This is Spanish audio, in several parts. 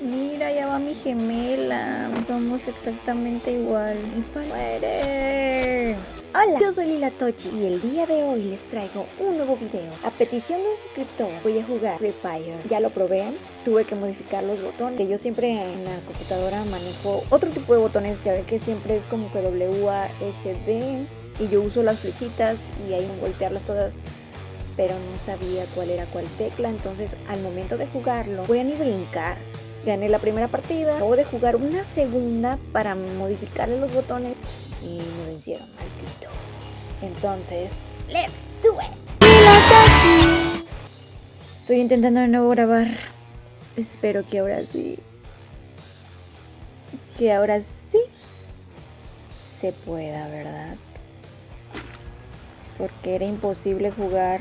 Mira, ya va mi gemela. Somos exactamente igual. Y. ¡Muere! Hola, yo soy Lila Tochi y el día de hoy les traigo un nuevo video. A petición de un suscriptor voy a jugar Free Fire. Ya lo probé, tuve que modificar los botones. Que yo siempre en la computadora manejo otro tipo de botones, ya ve que siempre es como que W, A, S, D. Y yo uso las flechitas y ahí golpearlas todas pero no sabía cuál era cuál tecla, entonces al momento de jugarlo voy a ni brincar. Gané la primera partida, acabo de jugar una segunda para modificarle los botones y me vencieron, maldito. Entonces, let's do it. Estoy intentando de nuevo grabar. Espero que ahora sí. Que ahora sí se pueda, ¿verdad? Porque era imposible jugar.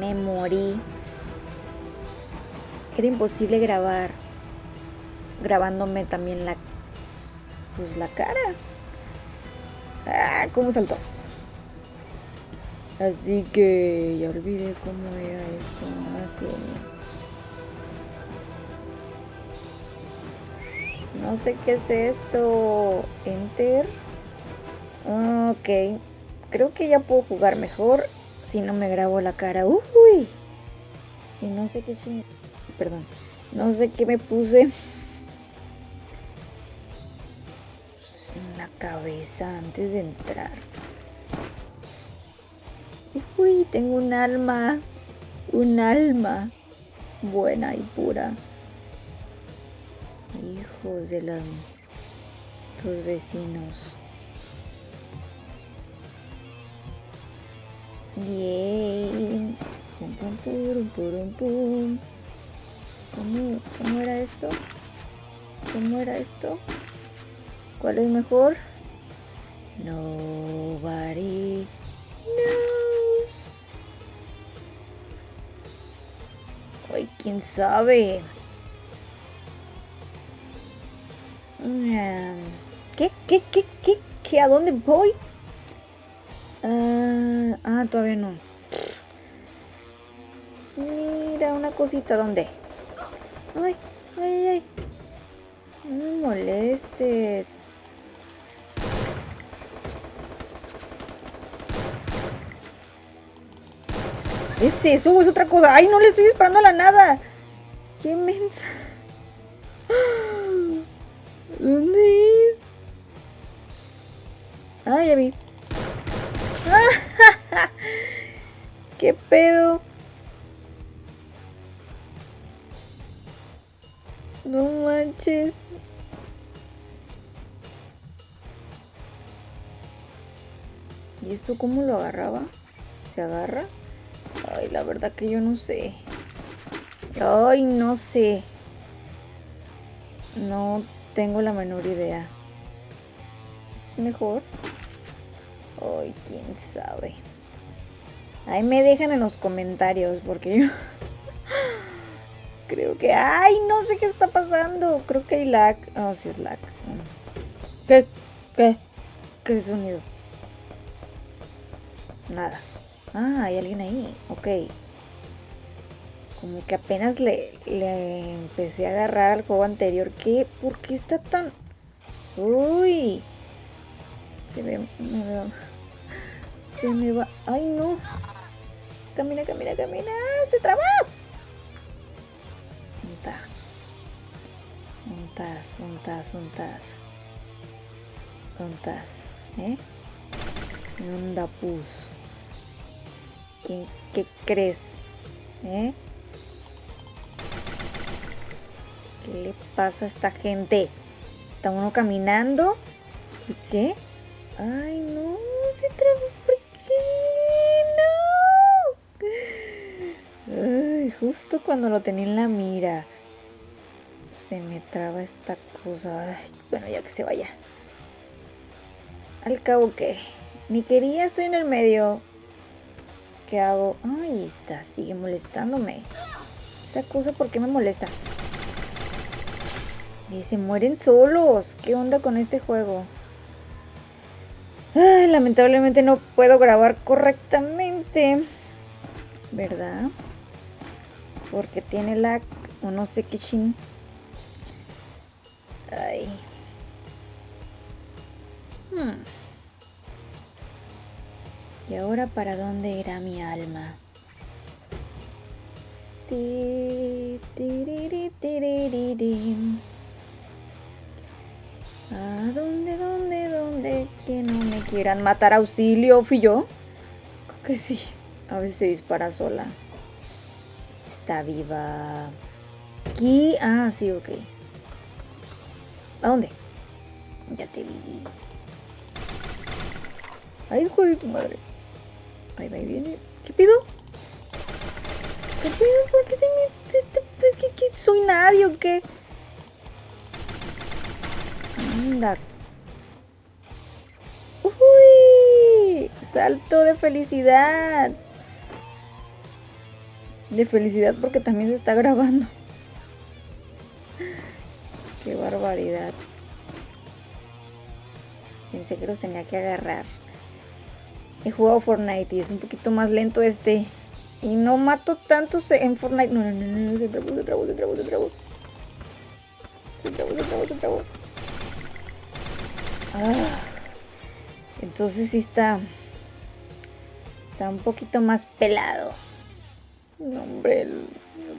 Me morí. Era imposible grabar. Grabándome también la pues la cara. Ah, ¿cómo saltó? Así que ya olvidé cómo era esto. Así. No sé qué es esto. Enter. Ok. Creo que ya puedo jugar mejor si no me grabo la cara. Uy. Y no sé qué ching... Perdón. No sé qué me puse. la cabeza antes de entrar. Uy, tengo un alma. Un alma buena y pura. Hijos de los estos vecinos. Yay. Pum, pum, pum, pum, pum. ¿Cómo, ¿Cómo era esto? ¿Cómo era esto? ¿Cuál es mejor? Nobody knows. Ay, quién sabe. ¿Qué? ¿Qué? ¿Qué? ¿Qué? ¿Qué? ¿A dónde voy? ah, ah todavía no. Mira, una cosita, ¿dónde? Ay, ay, ay. No me molestes. ¿Es eso es otra cosa? ¡Ay, no le estoy disparando a la nada! ¡Qué mensa! ¿Dónde es? ¡Ah, ya vi! ¿Qué pedo? No manches. ¿Y esto cómo lo agarraba? ¿Se agarra? Ay, la verdad que yo no sé. Ay, no sé. No tengo la menor idea. ¿Es mejor? Ay, quién sabe. Ahí me dejan en los comentarios porque yo creo que... ¡Ay! No sé qué está pasando. Creo que hay lag. Oh, sí es lag. ¿Qué? ¿Qué? ¿Qué sonido? Nada. Ah, hay alguien ahí. Ok. Como que apenas le, le empecé a agarrar al juego anterior. ¿Qué? ¿Por qué está tan...? Uy. Se me, me Se me va... ¡Ay, no! Camina, camina, camina. ¡Se traba! Unta. Untas, untas, untas. Untas. ¿Eh? Onda pus. ¿Qué, crees? ¿Eh? ¿Qué le pasa a esta gente? Está uno caminando. ¿Y qué? Ay, no, se trabó. ¿Por qué? No. Ay, justo cuando lo tenía en la mira. Me traba esta cosa. bueno, ya que se vaya. Al cabo que ni quería, estoy en el medio. ¿Qué hago? Ay, está, sigue molestándome. Esa cosa, ¿por qué me molesta? Y se mueren solos. ¿Qué onda con este juego? Lamentablemente no puedo grabar correctamente. ¿Verdad? Porque tiene lag. O no sé qué chin. Hmm. ¿Y ahora para dónde irá mi alma? ¿A dónde, dónde, dónde? Que no me quieran matar. Auxilio, ¿fui yo? Creo que sí. A veces se dispara sola. Está viva. Aquí. Ah, sí, ok. ¿A dónde? Ya te vi. Ay, hijo de tu madre. Ahí va, ahí viene. ¿Qué pido? ¿Qué pido? ¿Por qué te-. ¿Soy nadie o qué? Anda. ¡Uy! Salto de felicidad. De felicidad porque también se está grabando. Qué barbaridad. Pensé que los tenía que agarrar. He jugado Fortnite y es un poquito más lento este. Y no mato tantos en Fortnite. No, no, no, no, se trabó, se trabó, se trabó, se trabó. Se trabó, se trabó, se trabó. Ah. Entonces sí está. Está un poquito más pelado. No, hombre, el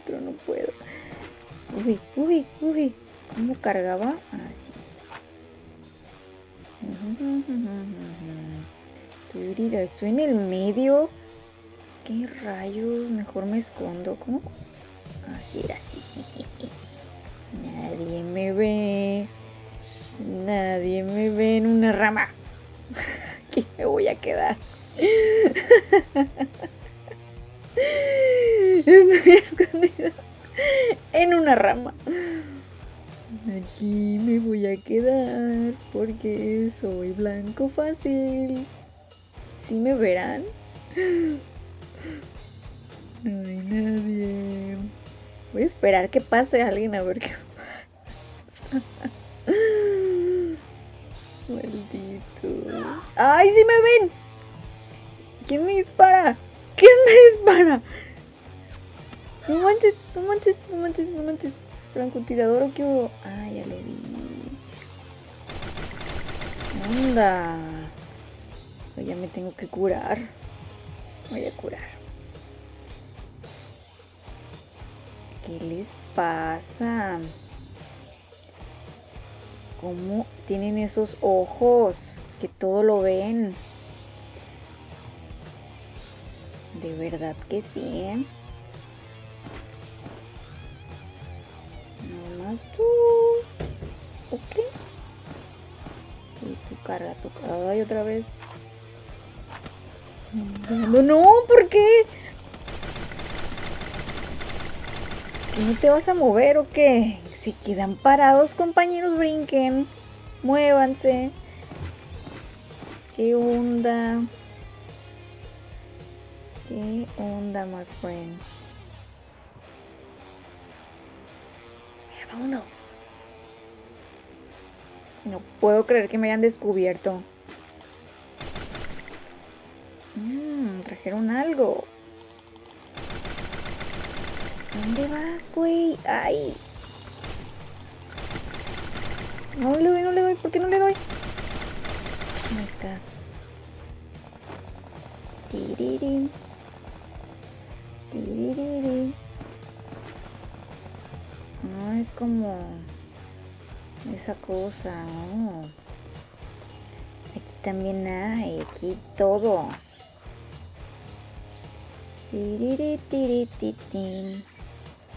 otro no puedo. Uy, uy, uy. ¿Cómo cargaba? Ah, Estoy en el medio. ¿Qué rayos? Mejor me escondo. ¿Cómo? Así así. Nadie me ve. Nadie me ve en una rama. Aquí me voy a quedar. Estoy escondida en una rama. Aquí me voy a quedar porque soy blanco fácil. ¿Sí me verán? No hay nadie. Voy a esperar que pase alguien a ver qué pasa. Maldito. ¡Ay, sí me ven! ¿Quién me dispara? ¿Quién me dispara? No manches, no manches, no manches, no manches. Francotirador o qué hubo? Ah, ya lo vi. Anda. Ya me tengo que curar. Voy a curar. ¿Qué les pasa? ¿Cómo tienen esos ojos que todo lo ven? De verdad que sí, ¿eh? No más tú. Ok. Sí, tú carga, tú carga. Ay, otra vez. No, no, ¿por qué? ¿Que ¿No te vas a mover o qué? Si quedan parados, compañeros, brinquen. Muévanse. ¿Qué onda? ¿Qué onda, my friend? Mira, va uno. No puedo creer que me hayan descubierto. Mmm, trajeron algo. ¿Dónde vas, güey? ¡Ay! No le doy, no le doy. ¿Por qué no le doy? Ahí está. Tiriri. Tiriri. No, es como esa cosa, ¿no? Aquí también hay, aquí todo.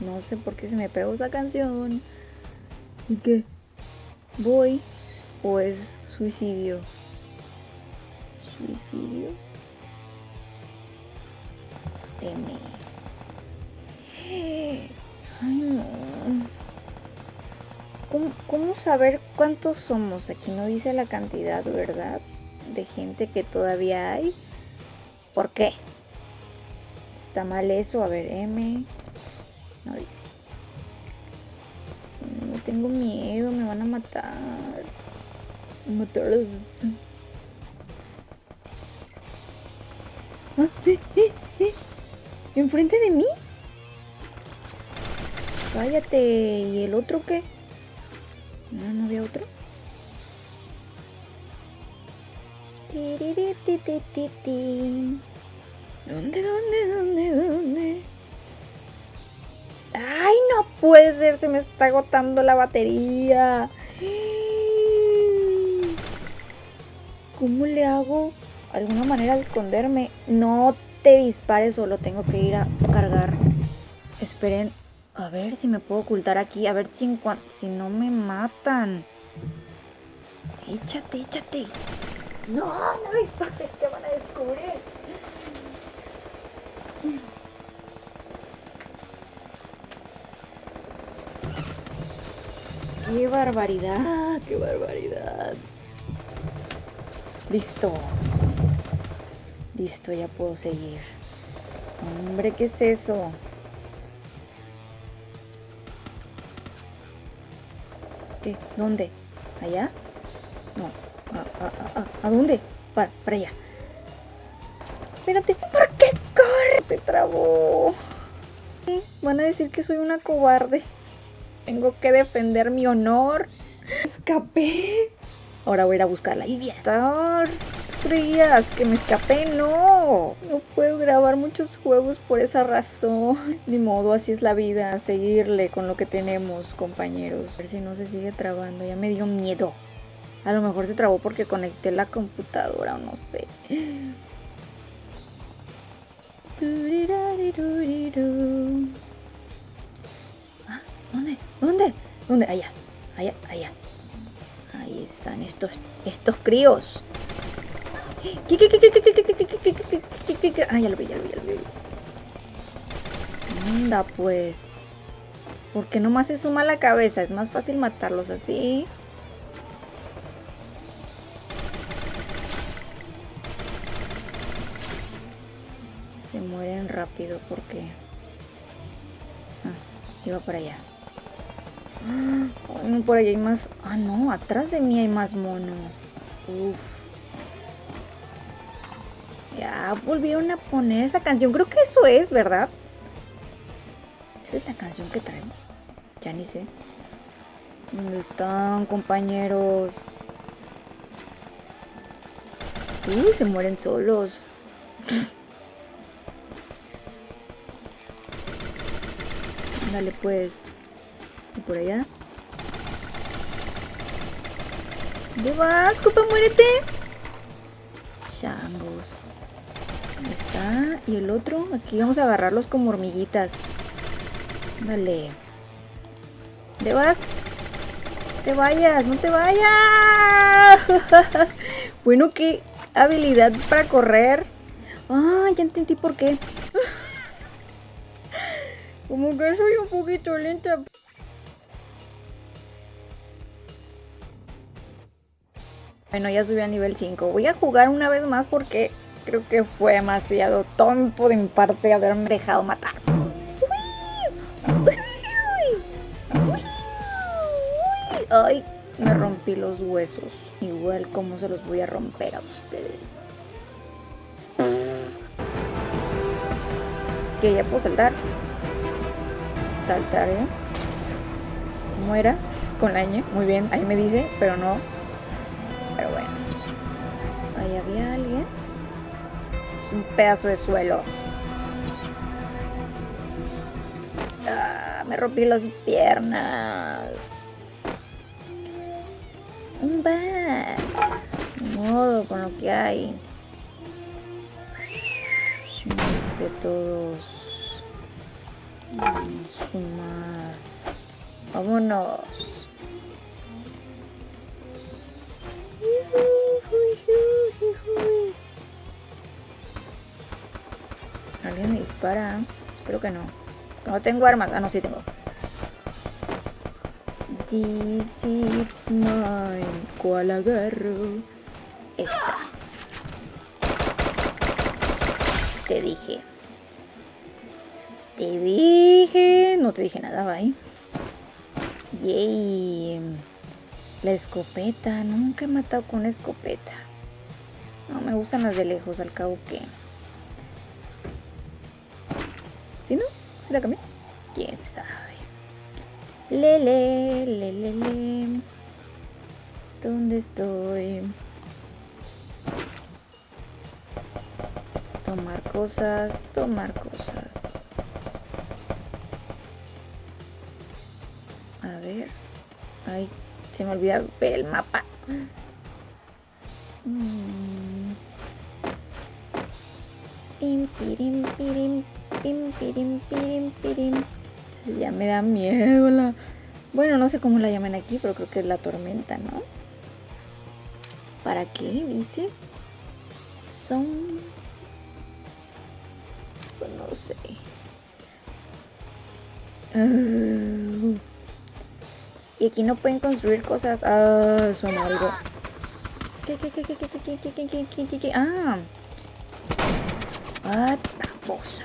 No sé por qué se me pegó esa canción. ¿Y qué? ¿Voy o es suicidio? ¿Suicidio? M. Ay, no. ¿Cómo, cómo saber cuántos somos? Aquí no dice la cantidad, ¿verdad? De gente que todavía hay. ¿Por qué? ¿Está mal eso? A ver, M. No dice. No tengo miedo, me van a matar. Matar. Ah, eh, eh, eh. ¿Enfrente de mí? Cállate. ¿Y el otro qué? No, no había otro. ¿Dónde, dónde, dónde, dónde? Puede ser! Se me está agotando la batería. ¿Cómo le hago? ¿Alguna manera de esconderme? No te dispares, solo tengo que ir a cargar. Esperen, a ver si me puedo ocultar aquí. A ver si, si no me matan. Échate, échate. No, no dispares, te van a descubrir. ¡Qué barbaridad! ¡Qué barbaridad! Listo. Listo, ya puedo seguir. Hombre, ¿qué es eso? ¿Qué? ¿Dónde? ¿Allá? No. ¿A, dónde? Para, para allá. Espérate. ¿Por qué corre? Se trabó. Van a decir que soy una cobarde. Tengo que defender mi honor. Escapé. Ahora voy a ir a buscarla. Y Creías que me escapé, no. No puedo grabar muchos juegos por esa razón. Ni modo, así es la vida. Seguirle con lo que tenemos, compañeros. A ver si no se sigue trabando. Ya me dio miedo. A lo mejor se trabó porque conecté la computadora o no sé. ¿Dónde? Allá. Allá, allá. Ahí están estos, estos críos. Ah, ya lo vi, ya lo vi, ya lo vi. Anda, pues. Porque nomás se suma la cabeza. Es más fácil matarlos así. Se mueren rápido porque... Ah, iba para allá por ahí hay más... Ah, no, atrás de mí hay más monos. Uf. Ya volvieron a poner esa canción. Creo que eso es, ¿verdad? Esa es la canción que traen. Ya ni sé. ¿Dónde están, compañeros? Uy, se mueren solos. Dale pues por allá. ¿Dónde vas, copa? Muérete. Changos. Ahí está. Y el otro, aquí vamos a agarrarlos como hormiguitas. Dale. ¿Dónde vas? No te vayas, no te vayas. bueno, qué habilidad para correr. Ah, ya entendí por qué. Como que soy un poquito lenta. Bueno, ya subí a nivel 5. Voy a jugar una vez más porque creo que fue demasiado tonto de mi parte haberme dejado matar. Ay, me rompí los huesos. Igual como se los voy a romper a ustedes. Que ya puedo saltar. Saltar, ¿eh? Con la ñ. Muy bien, ahí me dice, pero no un pedazo de suelo. Ah, me rompí las piernas. Un bat. modo con lo que hay. sé todos. Fumar. Vámonos. Alguien me dispara. Espero que no. No tengo armas. Ah, no, sí tengo. This is mine. ¿Cuál agarro? Esta. Te dije. Te dije. No te dije nada, bye. Yay. La escopeta. Nunca he matado con una escopeta. No, me gustan las de lejos, al cabo que... ¿Sí no? ¿Sí la cambié? ¿Quién sabe? Lele, lele, lele. ¿Dónde estoy? Tomar cosas, tomar cosas. A ver. Ay, se me olvida ver el mapa. Mm. Pim, pirim, pirim, pirim, pirim, pirim. Sí, ya me da miedo la... Bueno, no sé cómo la llaman aquí, pero creo que es la tormenta, ¿no? ¿Para qué? Dice. Son... Pues no sé. Ah. Y aquí no pueden construir cosas. Ah, suena algo. ¿Qué, qué, qué, qué, qué, qué, qué, qué, qué, qué, qué, qué? Ah. Ah, babosa.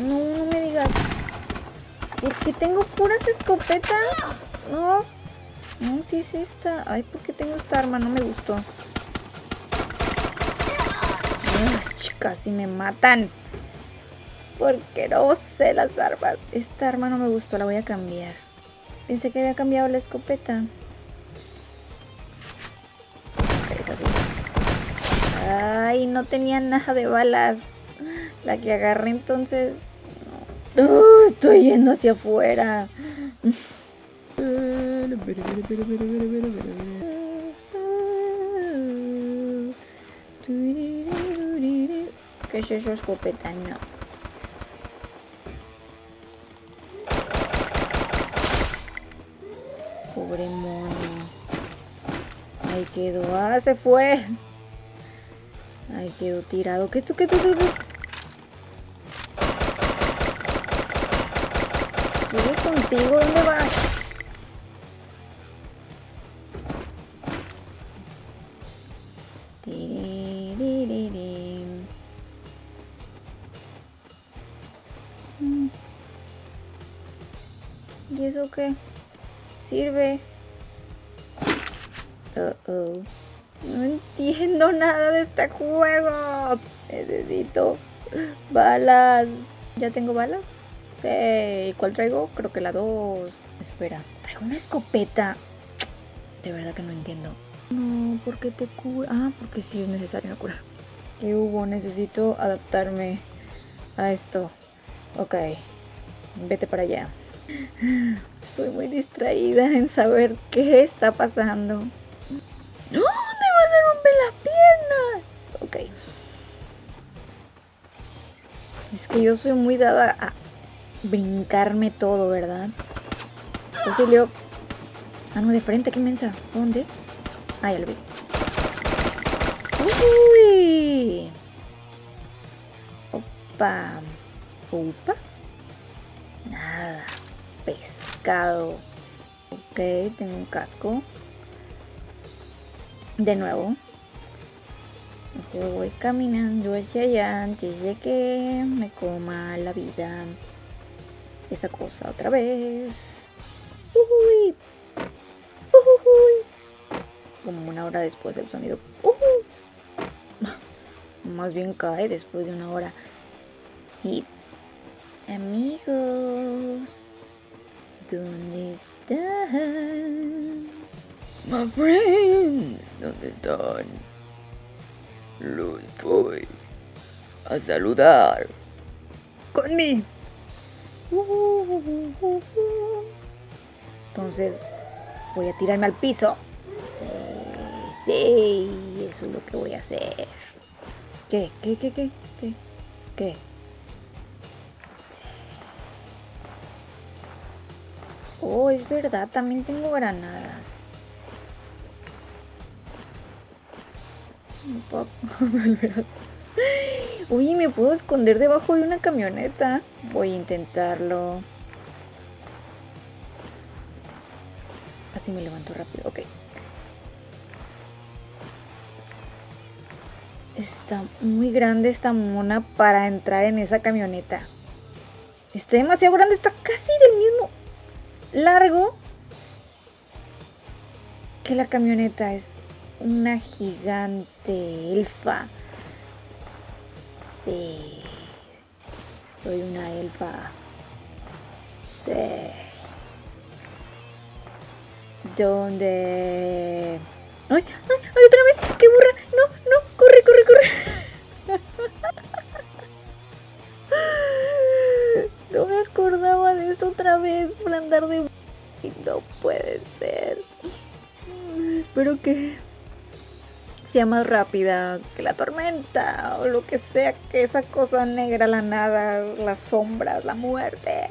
No, no me digas. ¿Por qué tengo puras escopetas? No. No, sí es esta. Ay, ¿por qué tengo esta arma? No me gustó. Ay, casi me matan. Porque no sé las armas. Esta arma no me gustó, la voy a cambiar. Pensé que había cambiado la escopeta. Ay, no tenía nada de balas. La que agarré entonces... No. estoy yendo hacia afuera. ¿Qué es eso, escopeta? No. Pobre mono. Ahí quedó. Ah, se fue. Ahí quedó tirado. ¿Qué tú, qué tú, qué tú? Contigo, ¿dónde vas? ¿Y eso qué? ¿Sirve? Uh oh. No entiendo nada de este juego. Necesito balas. ¿Ya tengo balas? Sí. ¿Cuál traigo? Creo que la 2. Espera. Traigo una escopeta. De verdad que no entiendo. No, ¿por qué te cura? Ah, porque sí es necesario curar. ¿Qué hubo? Necesito adaptarme a esto. Ok. Vete para allá. Soy muy distraída en saber qué está pasando. ¡No! las piernas! Ok. Es que yo soy muy dada a brincarme todo, ¿verdad? Auxilio. Ah, no, de frente, qué mensa. ¿Dónde? Ah, ya lo vi. ¡Uy! Opa. Opa. Nada. Pescado. Ok, tengo un casco. De nuevo. voy caminando hacia allá antes de que me coma la vida. Esa cosa otra vez. Uy. Uy. Como una hora después el sonido. Más bien cae después de una hora. Y amigos, ¿dónde están? My friends, ¿dónde están? Los voy a saludar. Conmigo. Entonces voy a tirarme al piso. Sí, eso es lo que voy a hacer. ¿Qué? ¿Qué? ¿Qué? ¿Qué? ¿Qué? ¿Qué? Oh, es verdad, también tengo granadas. Uy, me puedo esconder debajo de una camioneta. Voy a intentarlo. Así me levanto rápido, ok. Está muy grande esta mona para entrar en esa camioneta. Está demasiado grande, está casi del mismo largo que la camioneta. Es una gigante elfa. Sí, soy una elfa. sé. ¿Dónde? ¡Ay! ¡Ay! ¡Ay! ¡Otra vez! ¡Qué burra! ¡No! ¡No! ¡Corre, corre, corre! No me acordaba de eso otra vez por andar de... No puede ser. Espero que sea más rápida que la tormenta o lo que sea que esa cosa negra, la nada, las sombras, la muerte.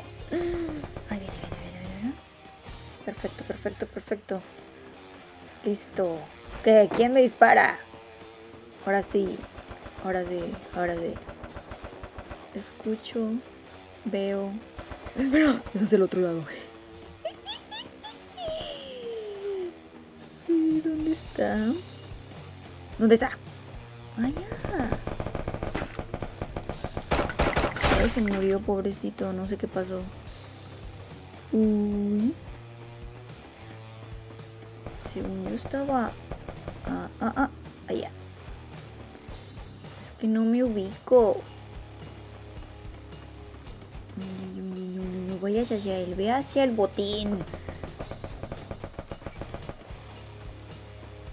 Ahí viene, viene. Perfecto, perfecto, perfecto. Listo. ¿Qué? ¿Quién me dispara? Ahora sí, ahora sí, ahora sí. Escucho, veo. Espera, ese es el otro lado. Sí, ¿dónde está? ¿Dónde está? Allá. Ay, se murió, pobrecito. No sé qué pasó. Uy. Según yo estaba... Ah, ah, ah. Allá. Es que no me ubico. No vayas hacia él. Ve hacia el botín.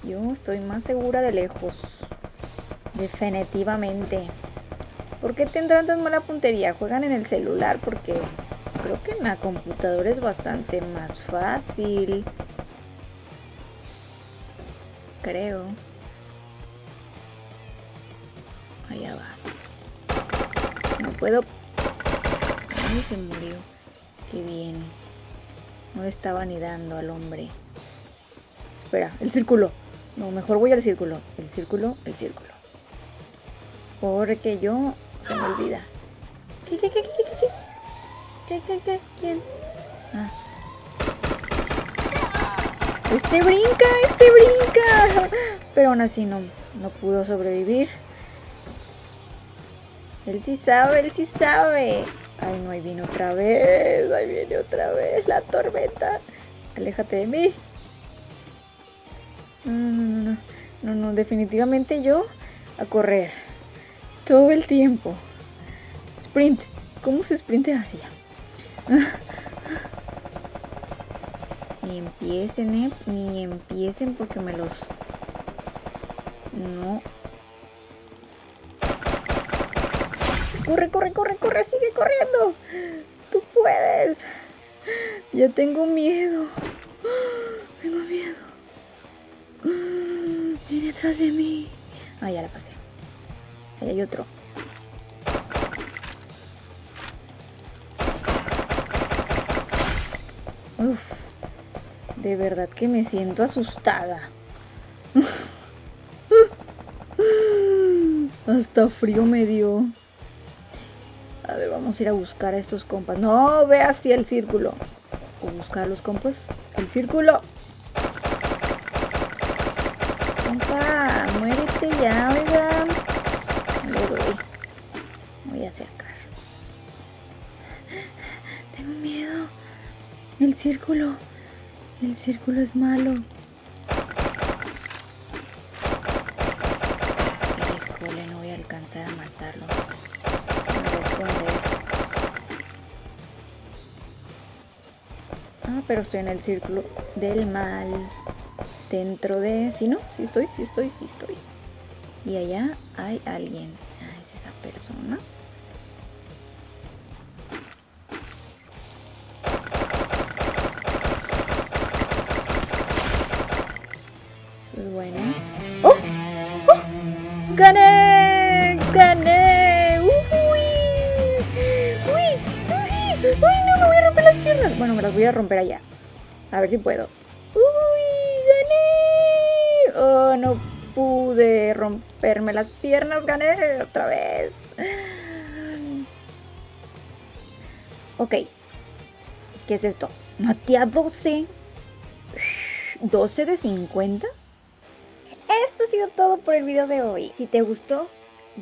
Yo estoy más segura de lejos. Definitivamente. ¿Por qué tendrán tan mala puntería? Juegan en el celular porque creo que en la computadora es bastante más fácil. Creo. Allá va. No puedo... Ay, se murió. Qué bien. No estaba ni dando al hombre. Espera, el círculo. No, mejor voy al círculo. El círculo, el círculo. Porque yo se me olvida. ¿Qué, qué, qué, qué, qué, qué? ¿Qué, qué, qué? ¿Quién? Ah. Este brinca, este brinca. Pero aún así no, no pudo sobrevivir. Él sí sabe, él sí sabe. Ay, no, ahí viene otra vez. Ahí viene otra vez la tormenta. Aléjate de mí. No, no, no, no, no, definitivamente yo a correr. Todo el tiempo. Sprint. ¿Cómo se sprinte así? Ni empiecen, eh. Ni empiecen porque me los... No. Corre, corre, corre, corre. Sigue corriendo. Tú puedes. Ya tengo miedo. De mí. Ah, ya la pasé. Ahí hay otro. De verdad que me siento asustada. Hasta frío me dio. A ver, vamos a ir a buscar a estos compas. No, ve hacia el círculo. O buscar a los compas. El círculo. Compa, muérete ya, oigan. Le doy. Acercar. Tengo miedo. El círculo. El círculo es malo. Híjole, no voy a alcanzar a matarlo. Ah, pero estoy en el círculo del mal. Dentro de... ¿Sí no? Sí estoy, sí estoy, sí estoy. Y allá hay alguien. Ah, es esa persona. Bueno, me las voy a romper allá. A ver si puedo. ¡Uy! ¡Gané! ¡Oh, no pude romperme las piernas! ¡Gané otra vez! Ok. ¿Qué es esto? Maté a 12. 12 de 50. Esto ha sido todo por el video de hoy. Si te gustó,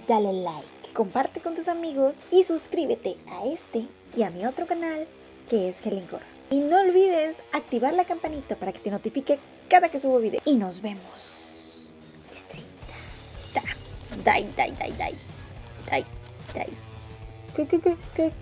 dale like, comparte con tus amigos y suscríbete a este y a mi otro canal que es Helen Y no olvides activar la campanita para que te notifique cada que subo video. Y nos vemos. Estrellita. Da. Dai, dai, dai, dai. Dai, dai. ¿Qué, qué, qué, qué?